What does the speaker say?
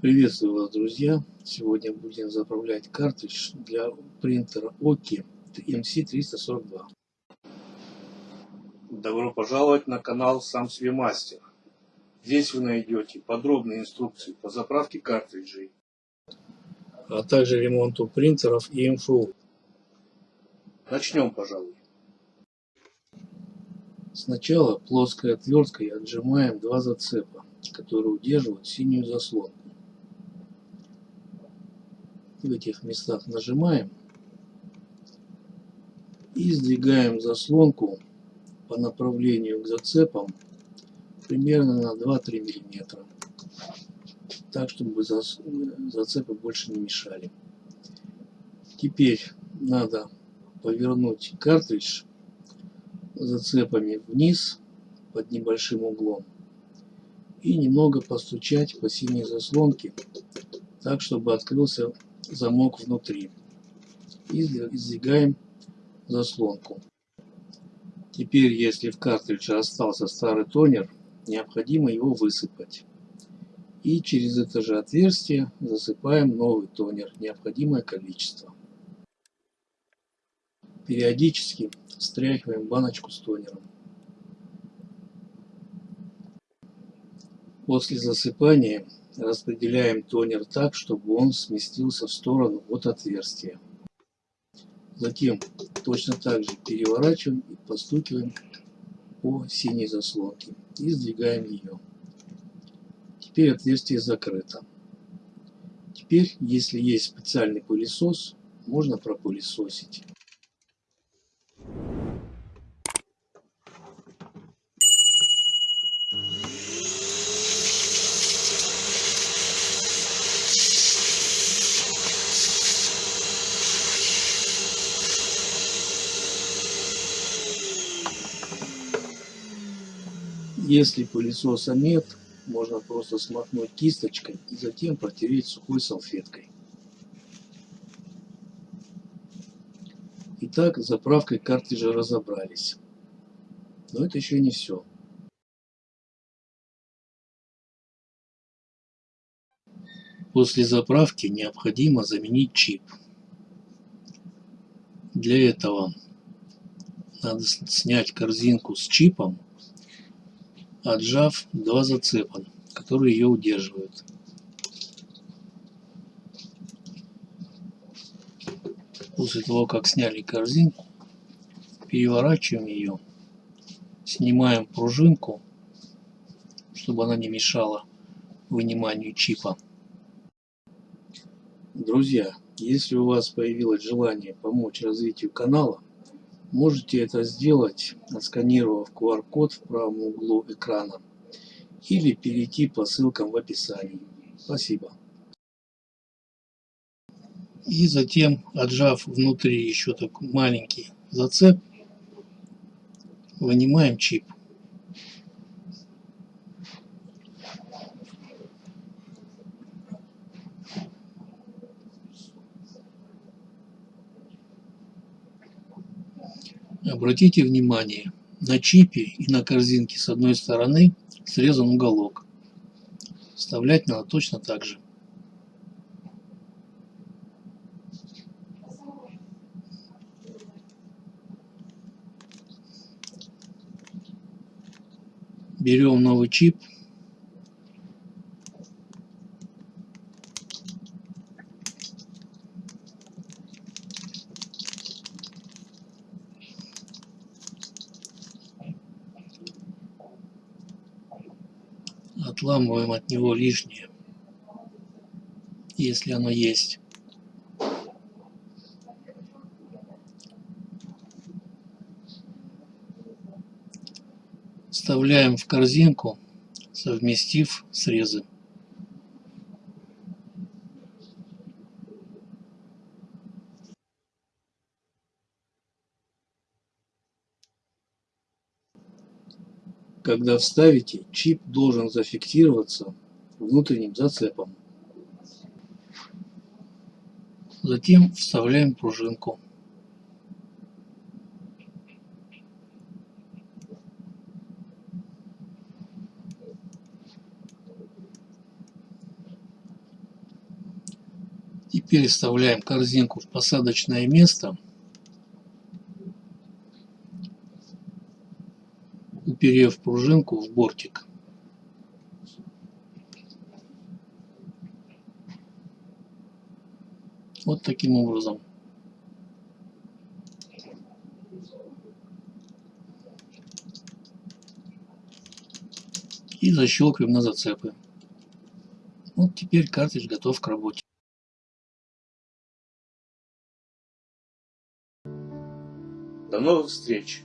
Приветствую вас, друзья! Сегодня будем заправлять картридж для принтера Oki MC342. Добро пожаловать на канал Сам себе мастер. Здесь вы найдете подробные инструкции по заправке картриджей, а также ремонту принтеров и МФУ. Начнем, пожалуй. Сначала плоской отверткой отжимаем два зацепа, которые удерживают синюю заслонку в этих местах нажимаем и сдвигаем заслонку по направлению к зацепам примерно на 2-3 миллиметра так чтобы зацепы больше не мешали. Теперь надо повернуть картридж зацепами вниз под небольшим углом и немного постучать по синей заслонке так чтобы открылся замок внутри и сдвигаем заслонку. Теперь, если в картридже остался старый тонер, необходимо его высыпать. И через это же отверстие засыпаем новый тонер, необходимое количество. Периодически встряхиваем баночку с тонером. После засыпания распределяем тонер так, чтобы он сместился в сторону от отверстия. Затем точно так же переворачиваем и постукиваем по синей заслонке и сдвигаем ее. Теперь отверстие закрыто. Теперь, если есть специальный пылесос, можно пропылесосить. Если пылесоса нет, можно просто смахнуть кисточкой и затем протереть сухой салфеткой. Итак, с заправкой картриджа разобрались. Но это еще не все. После заправки необходимо заменить чип. Для этого надо снять корзинку с чипом отжав два зацепа, которые ее удерживают. После того, как сняли корзинку, переворачиваем ее, снимаем пружинку, чтобы она не мешала выниманию чипа. Друзья, если у вас появилось желание помочь развитию канала, Можете это сделать, отсканировав QR-код в правом углу экрана или перейти по ссылкам в описании. Спасибо. И затем, отжав внутри еще такой маленький зацеп, вынимаем чип. Обратите внимание, на чипе и на корзинке с одной стороны срезан уголок. Вставлять надо точно так же. Берем новый чип отламываем от него лишнее, если оно есть. Вставляем в корзинку, совместив срезы. Когда вставите, чип должен зафиксироваться внутренним зацепом. Затем вставляем пружинку. Теперь вставляем корзинку в посадочное место. Уперев пружинку в бортик. Вот таким образом. И защелкиваем на зацепы. Вот теперь картридж готов к работе. До новых встреч!